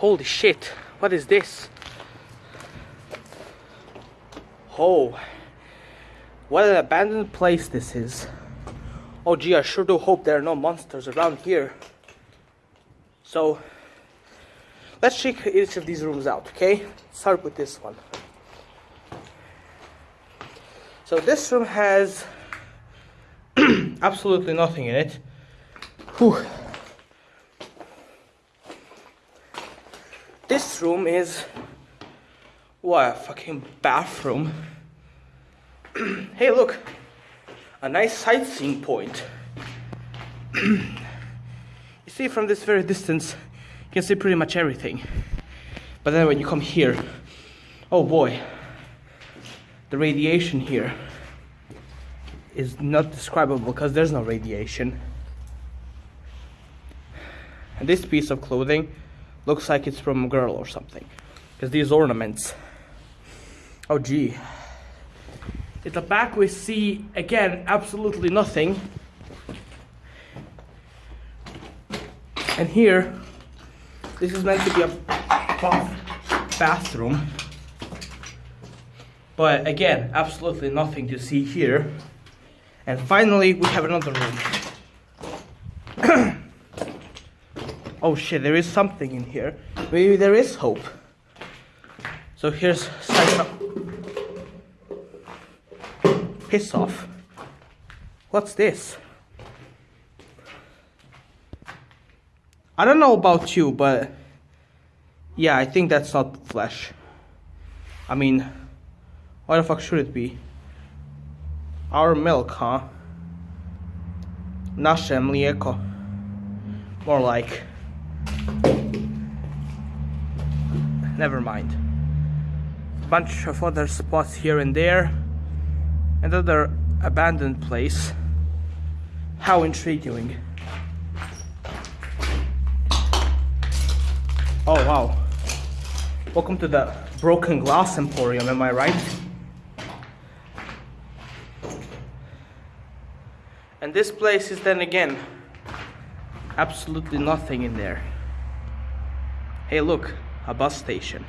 Holy shit, what is this? Oh, what an abandoned place this is. Oh gee, I sure do hope there are no monsters around here. So, let's check each of these rooms out, okay? Start with this one. So this room has absolutely nothing in it. Whew. This room is what a fucking bathroom. hey look, a nice sightseeing point. you see from this very distance, you can see pretty much everything. But then when you come here, oh boy, the radiation here is not describable because there's no radiation. And this piece of clothing looks like it's from a girl or something. Because these ornaments. Oh gee. At the back we see again absolutely nothing. And here, this is meant to be a bathroom. But again, absolutely nothing to see here. And finally, we have another room. Oh shit, there is something in here. Maybe there is hope. So here's Piss off. What's this? I don't know about you, but yeah, I think that's not flesh. I mean, why the fuck should it be? Our milk, huh? Nasze mlijeko. More like. Never mind. Bunch of other spots here and there. Another abandoned place. How intriguing. Oh wow. Welcome to the Broken Glass Emporium, am I right? And this place is then again absolutely nothing in there. Hey look, a bus station.